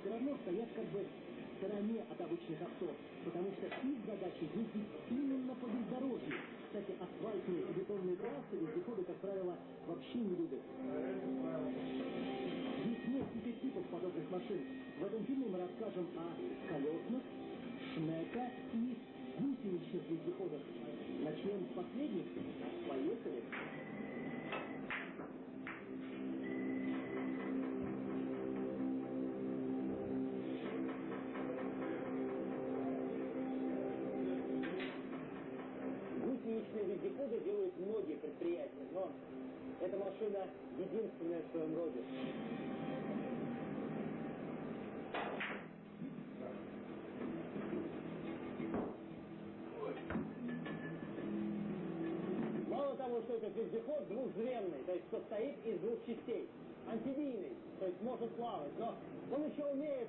все равно стоят как бы в стороне от обычных авто, потому что их задача ездить именно по бездорожью. Кстати, асфальтные и бетонные трассы вездеходы, как правило, вообще не любят. Есть несколько типов подобных машин. В этом фильме мы расскажем о колесных, шнека и гусеничных вездеходах. Начнем с последних. Поехали! Вездеходы делают многие предприятия, но эта машина единственная в своем роде. Мало того, что этот вездеход двухзвенный, то есть состоит из двух частей, амфибийный, то есть может плавать, но он еще умеет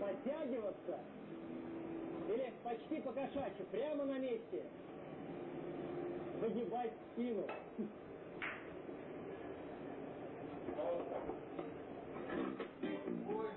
подтягиваться или почти по кошачьи, прямо на месте, выгибать спину.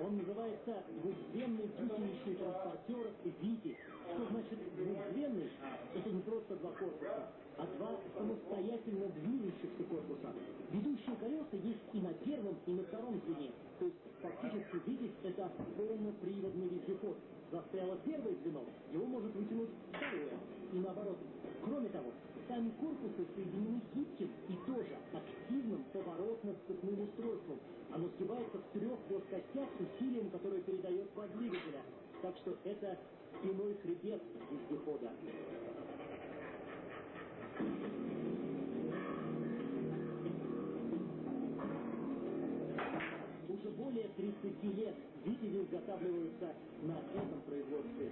Он называется двухденный гусеничный транспортер «Витязь». Что значит двухденный? Это не просто два корпуса, а два самостоятельно движущихся корпуса. Ведущие колеса есть и на первом, и на втором звене. То есть фактически «Витязь» — это полноприводный вездеход. Застряло первое звено, его может вытянуть второе. И наоборот. Кроме того, Сами корпусы соединены гибким и тоже активным поворотно-сцепным устройством. Оно сгибается в трех плоскостях с усилием, которое передает ход двигателя. Так что это спиной хребет вездехода. Уже более 30 лет двигатели изготавливаются на этом производстве.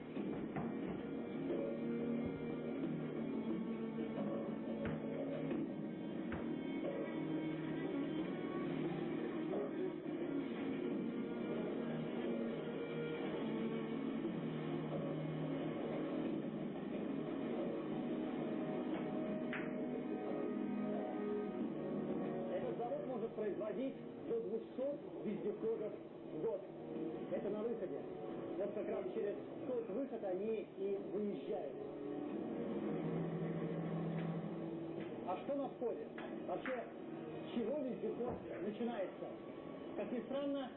Входе? Вообще, чего вездеход начинается? Как ни странно,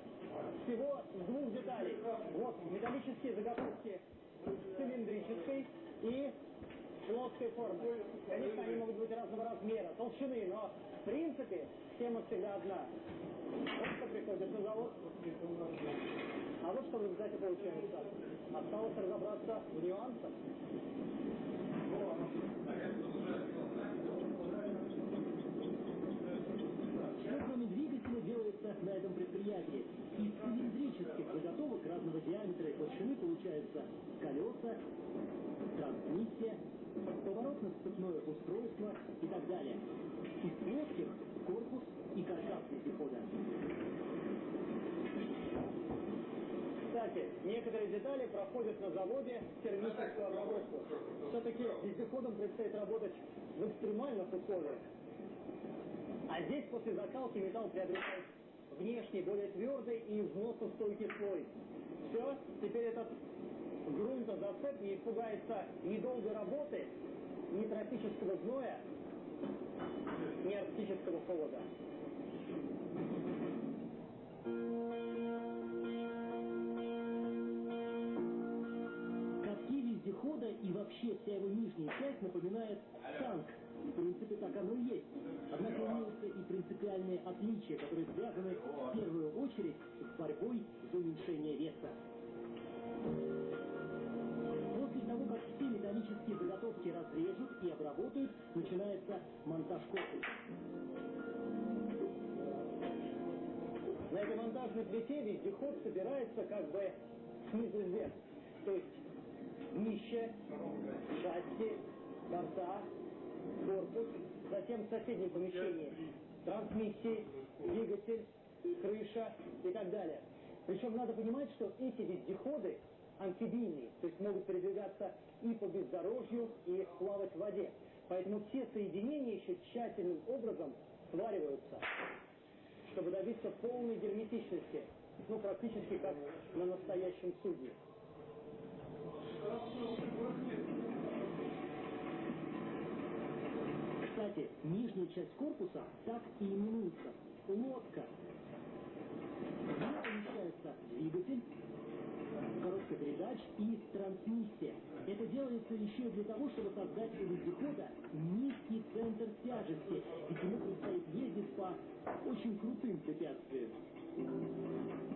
всего с двух деталей. Вот металлические заготовки цилиндрической и плоской формы. Конечно, они могут быть разного размера, толщины, но в принципе Тема всегда одна. Вот что приходит на завод. А вот что в результате получается. Осталось разобраться в нюансах. Что кроме двигателя делается на этом предприятии? Из цилиндрических заготовок разного диаметра и толщины получаются колеса, трансмиссия, поворотно-сцепное устройство и так далее. Из плоских корпус и каркас вездехода. Кстати, некоторые детали проходят на заводе термическую обработку. Все-таки вездеходам предстоит работать в экстремальных условиях. А здесь после закалки металл приобретает внешний, более твердый и взносостойкий слой. Все, теперь этот грунтозацеп не испугается ни долгой работы, ни тропического зноя, ни арктического холода. Катки вездехода и вообще вся его нижняя часть напоминает танк. В принципе, так оно и есть. Однако имеются и принципиальные отличия, которые связаны в первую очередь с борьбой за уменьшение веса. После того, как все металлические заготовки разрежут и обработают, начинается монтаж корпуса. На этой монтажной плите вездеход собирается как бы снизу вверх. То есть днище, шасси, борта, корпус, затем в соседнем помещении. Трансмиссии, двигатель, крыша и так далее. Причем надо понимать, что эти вездеходы амфибийные, то есть могут передвигаться и по бездорожью, и плавать в воде. Поэтому все соединения еще тщательным образом свариваются, чтобы добиться полной герметичности, ну, практически как на настоящем судне. Кстати, нижняя часть корпуса так и именуется – лодка. Ней помещается двигатель, коробка передач и трансмиссия. Это делается еще для того, чтобы создать у вездехода низкий центр тяжести, ведь ему предстоит ездить по очень крутым препятствиям.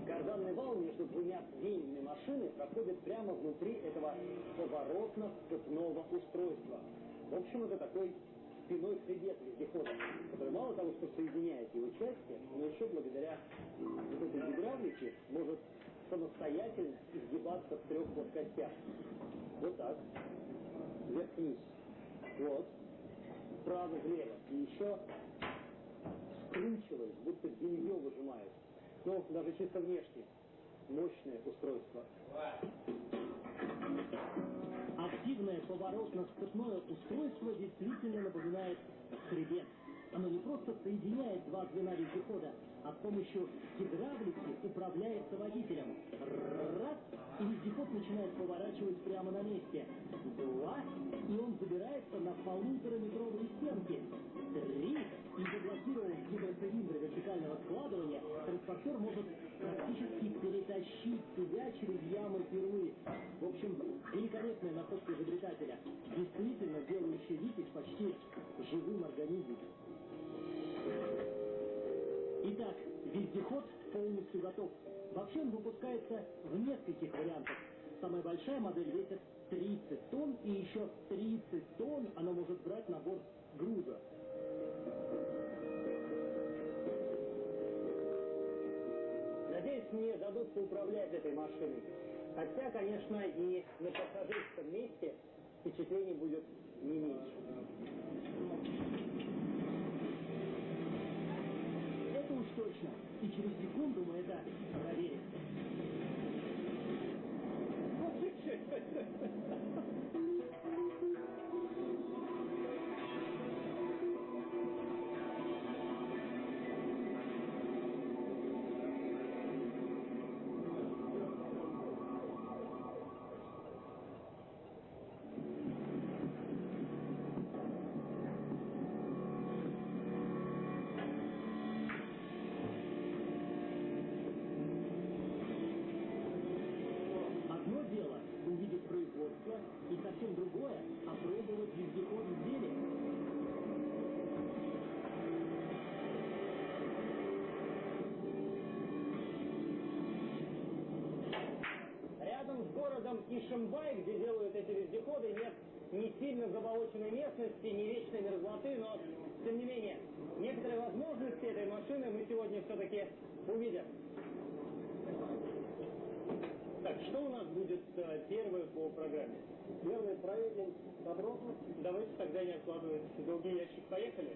Карданный вал между двумя звеньями машины проходит прямо внутри этого поворотно-сцепного устройства. В общем, это такой спиной хребет вездехода, который мало того, что соединяет его части, но еще благодаря вот этой гидравлике может самостоятельно изгибаться в трех плоскостях. Вот так. Вверх-вниз. Вот. Вправо-влево. И еще скручиваясь, будто белье выжимают. Ну, даже чисто внешне. Мощное устройство. Активное поворотно-сцепное устройство действительно напоминает хребет. Оно не просто соединяет два звена вездехода, а с помощью гидравлики управляется водителем. Раз, и вездеход начинает поворачивать прямо на месте. Два, и он забирается на полутораметровые стенки. Три, и заблокировав гидроцилиндры вертикального складывания, транспортер может практически перетащить себя через ямы перлы. В общем, великолепная находка изобретателя, действительно делающая Витязь почти живым организмом. Итак, вездеход полностью готов. Вообще он выпускается в нескольких вариантах. Самая большая модель весит 30 тонн, и еще 30 тонн она может брать на борт груза. Надеюсь, мне дадут управлять этой машиной. Хотя, конечно, и на пассажирском месте впечатлений будет не меньше. Это уж точно. И через секунду мы это проверим. Одно городом Ишимбай, где делают эти вездеходы, нет ни сильно заболоченной местности, ни вечной мерзлоты, но, тем не менее, некоторые возможности этой машины мы сегодня все-таки увидим. Так, что у нас будет э, первое по программе? Первое проверим подробно. Давайте тогда не откладывать долгий ящик. Поехали.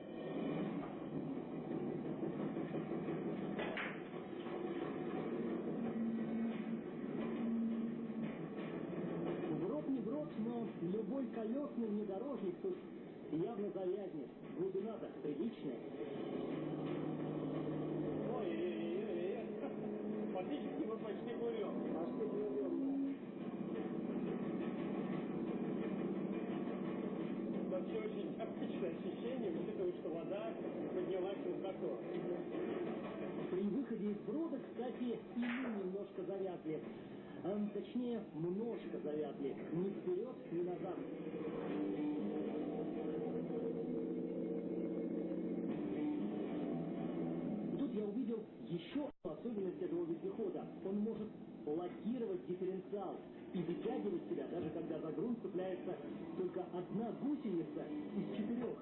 Гроб не гроб, но любой колесный внедорожник тут явно завязнет. Глубина-то приличная. Ой-ой-ой-ой. Фактически мы почти плывем. Почти плывем, Вообще очень необычное ощущение, учитывая, что вода поднялась высоко. При выходе из брода, кстати, и мы немножко завязли. Эм, точнее, множко завязли. Ни вперед, ни назад. И тут я увидел еще одну особенность этого вездехода. Он может блокировать дифференциал и вытягивать себя, даже когда за грунт цепляется только одна гусеница из четырех.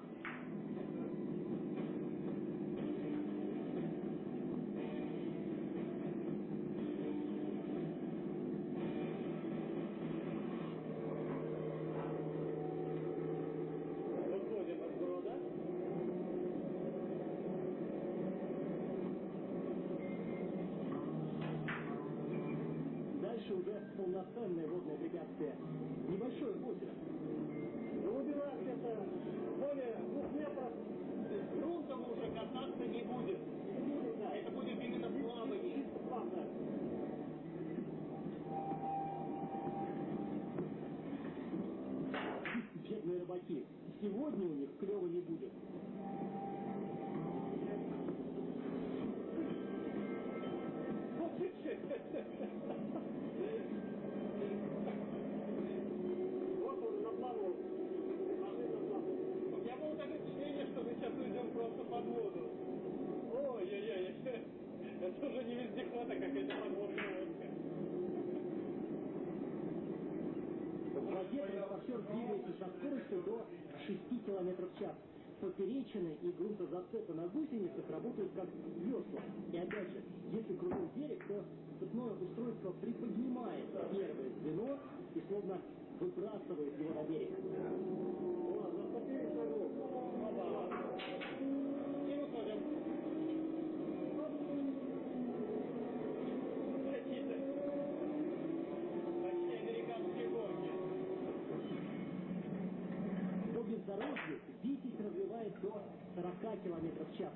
Выходим из брода. полноценное водное препятствие. Небольшое озеро. Глубина где-то более двух метров. Грунтом уже кататься не будет. Не будет, да. Это будет именно плавание. Чисто плавно. Бедные рыбаки. Сегодня у них клева не будет. Вот он на плаву. Ложи на плаву. У меня было такое впечатление, что мы сейчас уйдем просто под воду. Ой-ой-ой. Это уже не вездеход, а какая-то подводная лодка. В воде транспортер двигается со скоростью до 6 км в час. Поперечины грунтозацепы на гусеницах работают как весла. И опять же, если кругом берег, то цепное устройство приподнимает первое звено и словно выбрасывает его на берег. До 40 км в час.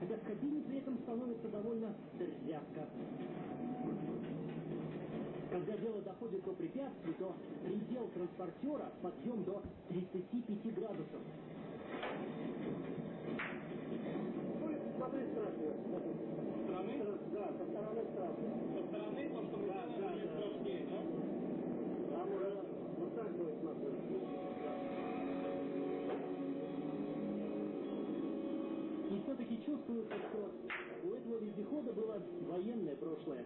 Хотя в кабине при этом становится довольно дерзявка. Когда дело доходит до препятствий, то предел транспортера подъем до 35 градусов. Ну, смотри, страшно. Со стороны? Да, со стороны страшно. Со стороны то, что мы Да, да, да. страшнее, да? Там уже вот так будет смотреть. Все-таки чувствуется, что у этого вездехода было военное прошлое.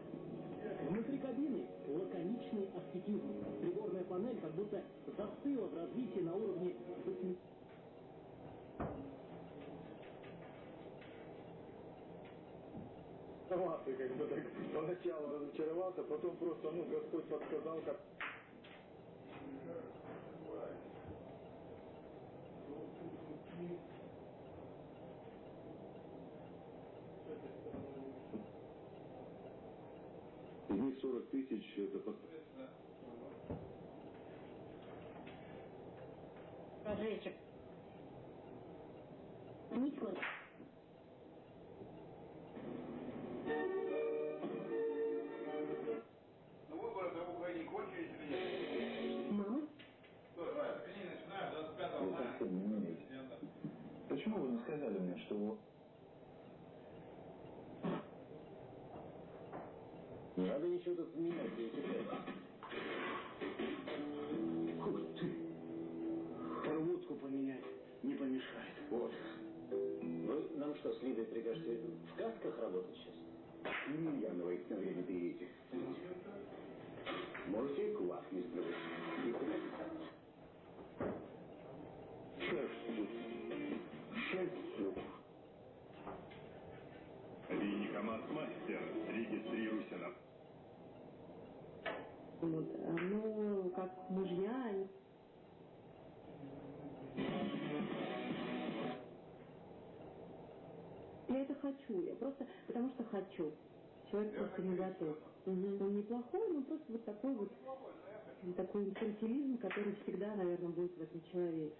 Внутри кабины лаконичный аскетизм. Приборная панель как будто застыла в развитии на уровне сама ты как бы так поначалу разочаровался, потом просто, ну, Господь подсказал, как... Из них 40 тысяч это надо ничего тут менять, я считаю. Ух ты! Проводку поменять не помешает. Вот. Вы нам что, с Лидой прикажете в касках работать сейчас? Емельянова их на время берите. Можете и квас не сплюнуть. Как мужья, они Я это хочу, я просто, потому что хочу. Человек просто не готов. Мгм. Он неплохой, но просто вот такой вот, такой инфантилизм, который всегда, наверное, будет в этом человеке.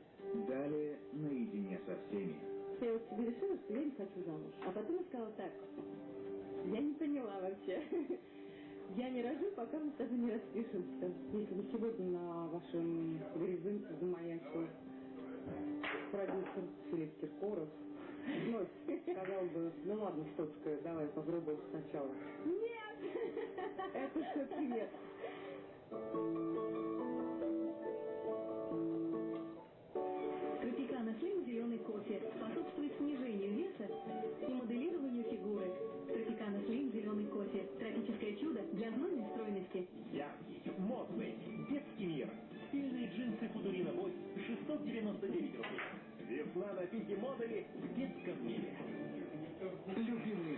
Далее наедине со всеми. Я вот себе решила, что я не хочу замуж. А потом я сказала так, я не поняла вообще. Я не рожу, пока мы с тобой не распишемся. Если бы сегодня на вашем горизонте замаячил продюсер Филипп Киркоров, ну, сказал бы, ну ладно, Штоцкая, давай попробуем сначала. Нет! Это все-таки нет. 699 рублей. Весна на пике модели в детском мире. Любимые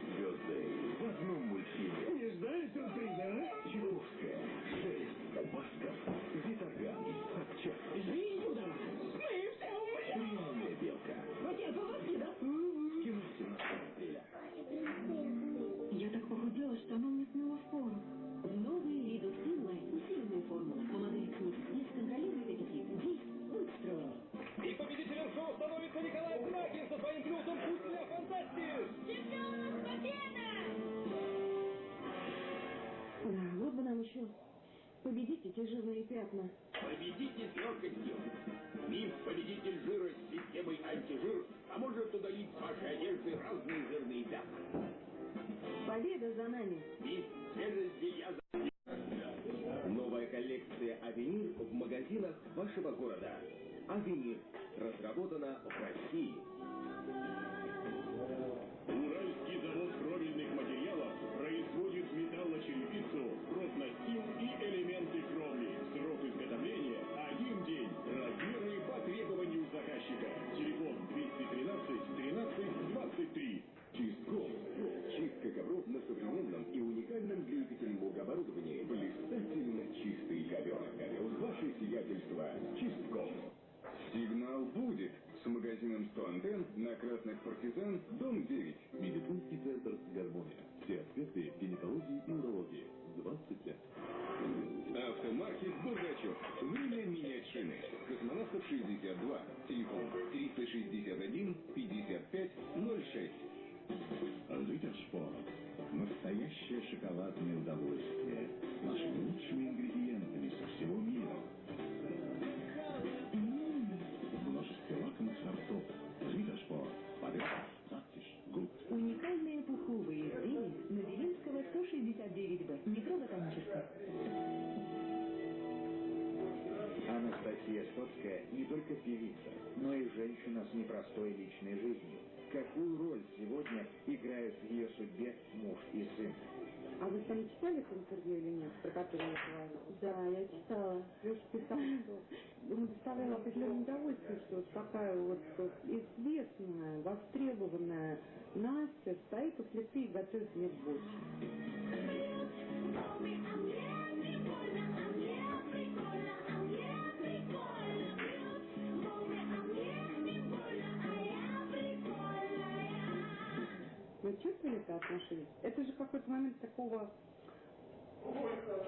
города. «Авенир» разработана в России. Сигнал будет с магазином 100 антенн на Красных Партизан, дом 9. Медицинский центр «Гармония». Все аспекты гинекологии и урологии. 20 лет. Автомаркет «Бургачев». Время менять шины. Космонавтов 62. Телефон 361 55 06. Литерспорт. Настоящее шоколадное удовольствие. Непростой личной жизнью. Какую роль сегодня играют в ее судьбе муж и сын? А вы сами читали это интервью или нет, про которое я говорила? Да, я читала. Леша писал, что ему доставляло определенное удовольствие, что вот такая вот, вот Вы чувствовали это отношение? Это же какой-то момент такого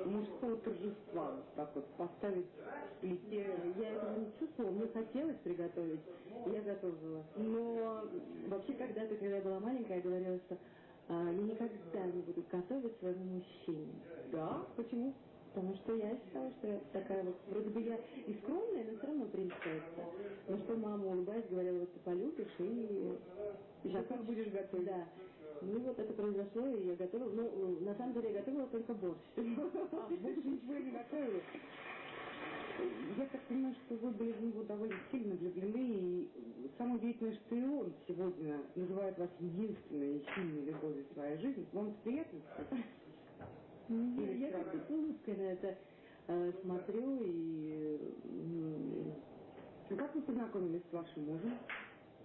мужского торжества, вот так вот поставить в плите. Я этого не чувствовала, мне хотелось приготовить, я готовила. Но вообще когда-то, когда я была маленькая, я говорила, что а, я никогда не буду готовить своему мужчине. Да? Почему? Потому что я считала, что я такая вот, вроде бы я и скромная, но все равно принцесса. Но что мама, улыбаясь, говорила, вот ты полюбишь и... И такой будешь готовить. Да. Ну вот это произошло, и я готовила. Ну, на самом деле я готовила только борщ. А, больше ничего не готовила. Я так понимаю, что вы были в него довольно сильно влюблены, и самое удивительное, что и он сегодня называет вас единственной и сильной любовью в своей жизни. Вам это приятно? Я, я как с улыбкой на это э, смотрю и... м, Как вы познакомились с вашим мужем?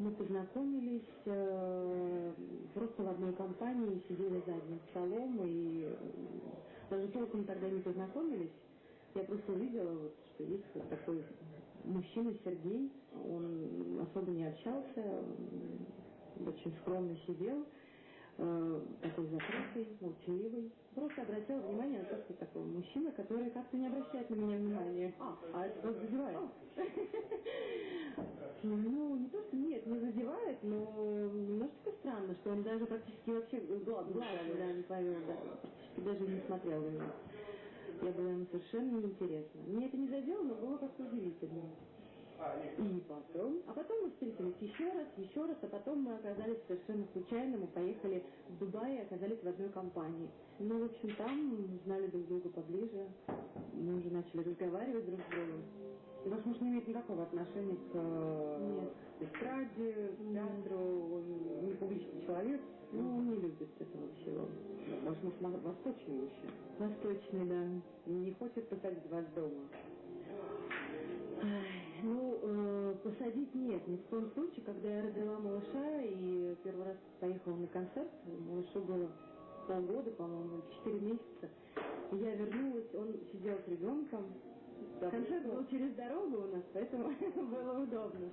Мы познакомились э, просто в одной компании, сидели за одним столом и э, даже толком тогда не познакомились. Я просто увидела, вот, что есть вот такой мужчина Сергей, он особо не общался, очень скромно сидел, э, такой закрытый, молчаливый. Просто обратила внимание на то, что такой мужчина, который как-то не обращает на меня внимания. А, а это вас задевает? Ну, не то, что нет, не задевает, но немножечко странно, что он даже практически вообще глаз, глаз да, не повел, да, практически даже не смотрел на меня. Я была ему совершенно неинтересна. Мне это не задело, но было как-то удивительно. И потом, а потом мы встретились еще раз, еще раз, а потом мы оказались совершенно случайно, мы поехали в Дубай и оказались в одной компании. Ну, в общем, там знали друг друга поближе, мы уже начали разговаривать друг с другом. И ваш муж не имеет никакого отношения к э, эстраде, к театру, он не публичный человек, ну, он не любит этого всего. Ваш муж восточный мужчина. Восточный, да. Не хочет посадить вас дома. Ай, Ну, э, посадить нет, ни в коем случае. Когда я родила малыша и первый раз поехала на концерт, малышу было полгода, по-моему, четыре месяца, я вернулась, он сидел с ребенком. Концерт был через дорогу у нас, поэтому было удобно.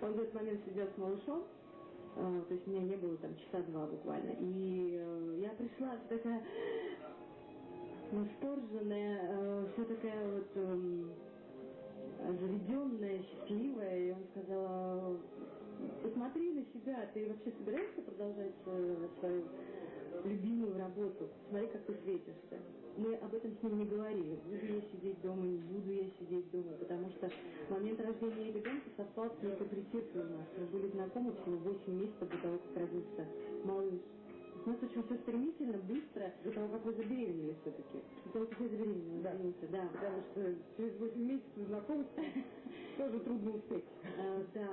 Он в этот момент сидел с малышом, э, то есть меня не было там часа два буквально. И э, я пришла такая восторженная, все такая вот эм, заведенная, счастливая, и он сказал, посмотри на себя, ты вообще собираешься продолжать э, свою любимую работу? Смотри, как ты светишься. Мы об этом с ним не говорили. Буду я сидеть дома, не буду я сидеть дома, потому что момент рождения ребенка совпал с притиркой у нас. Мы были знакомы всего 8 месяцев до того, как родился малыш. У нас очень все стремительно, быстро, до того, как вы забеременели все-таки. До того, как я забеременела, да. извините, да. Потому что через 8 месяцев знакомства тоже трудно успеть. А, да.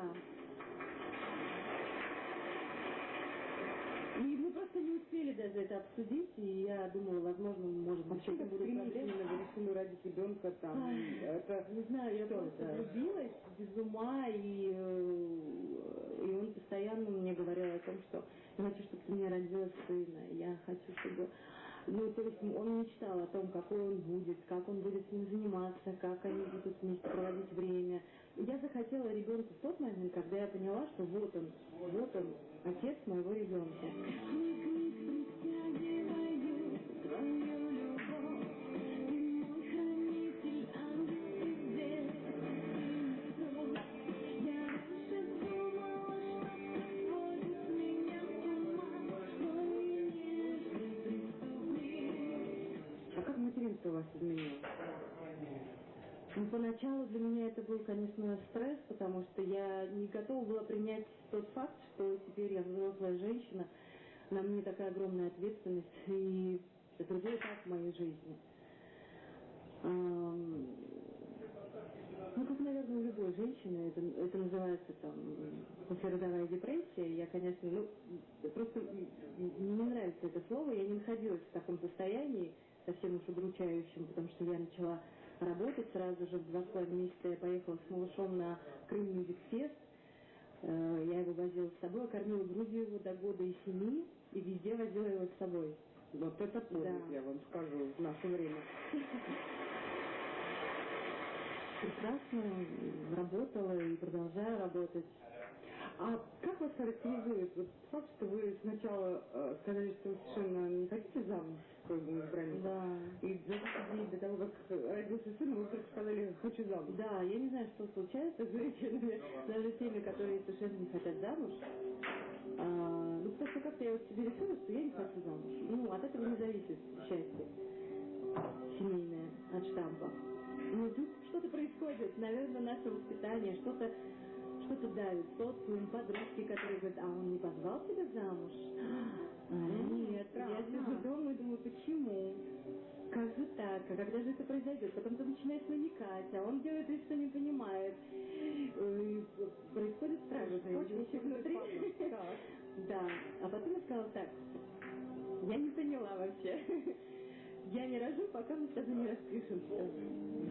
И мы просто не успели даже это обсудить, и я думала, возможно, может быть, Вообще, это как будет стремительно вы решили родить ребенка там. Это Не знаю, я просто влюбилась без ума, и, э, и он постоянно мне говорил о том, что я хочу, чтобы у меня родилась сына, я хочу, чтобы... Ну, то есть он мечтал о том, какой он будет, как он будет с ним заниматься, как они будут вместе проводить время. Я захотела ребенка в тот момент, когда я поняла, что вот он, вот он, отец моего ребенка. Ну, поначалу для меня это был, конечно, стресс, потому что я не готова была принять тот факт, что теперь я взрослая женщина, на мне такая огромная ответственность и другой этап моей жизни. Ну, как, наверное, у любой женщины, это, это называется там послеродовая депрессия. Я, конечно, ну, просто не нравится это слово. Я не находилась в таком состоянии, совсем уж удручающем, потому что я начала работать сразу же в два с половиной месяца. Я поехала с малышом на Крым Мюзик Фест. Э, Я его возила с собой, кормила грудью его до года и семи, и везде возила его с собой. Вот это подвиг, Да. я вам скажу, в наше время. Прекрасно работала и продолжаю работать. А как вас характеризует вот факт, что вы сначала э, сказали, что вы совершенно не хотите замуж в своем избраннике? Да. И за 10 дней до того, как родился сын, вы вдруг сказали, хочу замуж. Да, я не знаю, что случается с женщинами, даже теми, которые совершенно не хотят замуж. А, ну, просто как-то я вот себе решила, что я не хочу замуж. Ну, от этого не зависит счастье семейное от штампа. Ну, тут что-то происходит, наверное, наше воспитание, что-то что-то давит, социум, подружки, которые говорят, а он не позвал тебя замуж? А, нет, я странно. сижу дома и думаю, почему? Как же так? А когда же это произойдет? Потом ты начинаешь намекать, а он делает вид, что не понимает. И происходит страшное Очень внутри. Да. А потом я сказала так, я не поняла вообще. Я не рожу, пока мы тобой не распишемся.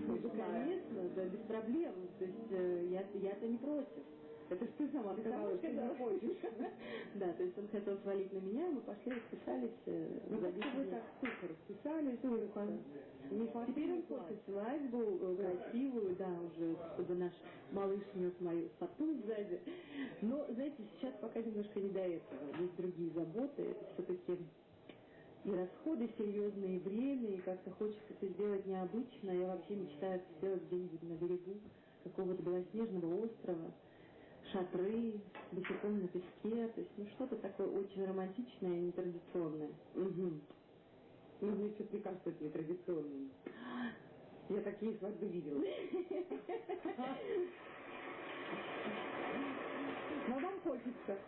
Ну, конечно, да, без проблем. То есть э, я, я-то не против. Это ж ты сама сказала, что не хочешь. Да, то есть он хотел свалить на меня, мы пошли расписались. э, Ну как 10 вы так сухо расписались. Не Теперь он хочет свадьбу э, красивую, да, уже, чтобы наш малыш нес мою фату сзади. Но, знаете, сейчас пока немножко не до этого. Есть другие заботы. Все-таки и расходы серьезные, и время, и как-то хочется это сделать необычно. Я вообще мечтаю сделать где-нибудь на берегу какого-то белоснежного острова, шатры, босиком на песке. То есть, ну, что-то такое очень романтичное и нетрадиционное. Угу. Ну, мне что-то не кажется это нетрадиционным. Я такие свадьбы видела. Но вам хочется,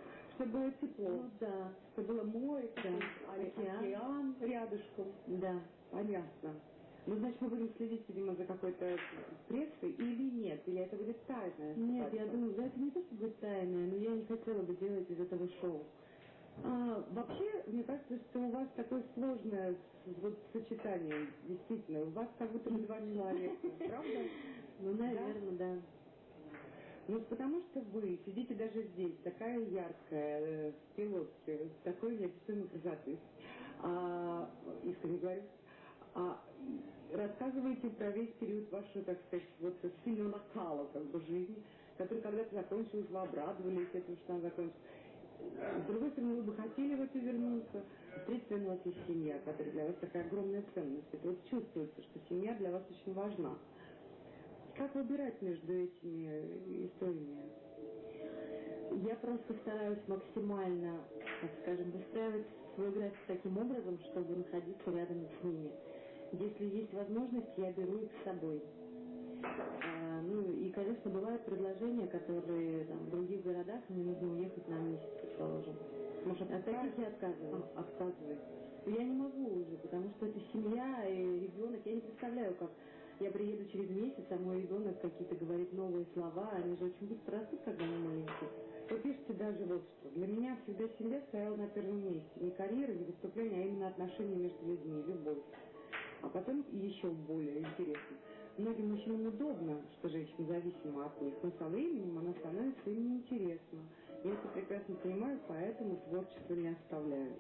чтобы было тепло, Ну да, чтобы было море, Да. океан. Океан. рядышком. да. Понятно. Ну, значит, мы будем следить, видимо, за какой-то прессой или нет? Или это будет тайная Нет, я думаю, да, это не то, что будет тайное, но я не хотела бы делать из этого шоу. А, вообще, мне кажется, что у вас такое сложное вот сочетание, действительно. У вас как будто бы два человека, правда? Ну, наверное, да. Ну, потому что вы сидите даже здесь, такая яркая, э, в пилотке, такой неописуемой красоты. А, искренне говорю. А рассказываете про весь период вашего, так сказать, вот сильного накала как бы жизни, который когда-то закончилась, вы обрадовались этому, что она закончилась. С другой стороны, вы бы хотели в это вернуться. С у вас есть семья, которая для вас такая огромная ценность. Это вот чувствуется, что семья для вас очень важна. Как выбирать между этими историями? Я просто стараюсь максимально, так скажем, выстраивать свой график таким образом, чтобы находиться рядом с ними. Если есть возможность, я беру их с собой. А, ну и, конечно, бывают предложения, которые там, в других городах мне нужно уехать на месяц, предположим. Может, от таких я отказываюсь. Отказываюсь. Я не могу уже, потому что это семья и ребенок. Я не представляю, как я приеду через месяц, а мой ребенок какие-то говорит новые слова. Они же очень быстро растут, когда они маленькие. Вы пишете даже вот что. Для меня всегда семья стояла на первом месте. Не карьера, не выступление, а именно отношения между людьми, любовь. А потом еще более интересно. Многим мужчинам удобно, что женщина зависима от них, но со временем она становится им неинтересна. Я это прекрасно понимаю, поэтому творчество не оставляю.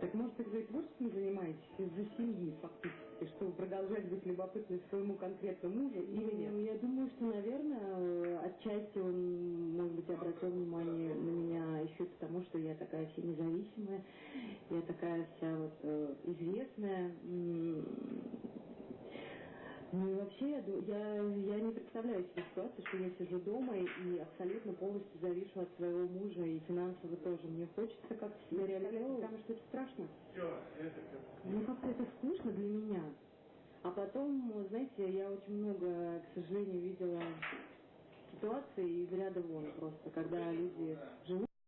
Так может, вы творчеством занимаетесь из-за семьи фактически, чтобы продолжать быть любопытной своему конкретному мужу или нет? Ну, я думаю, что, наверное, отчасти он, может быть, обратил внимание на меня еще и потому, что я такая вся независимая, я такая вся вот э, известная, ну и вообще, я, я, я не представляю себе ситуацию, что я сижу дома и, абсолютно полностью завишу от своего мужа и финансово тоже. Мне хочется как-то себя реализовывать. Потому что это страшно. Ну как-то это скучно для меня. А потом, знаете, я очень много, к сожалению, видела ситуаций из ряда вон просто, когда люди живут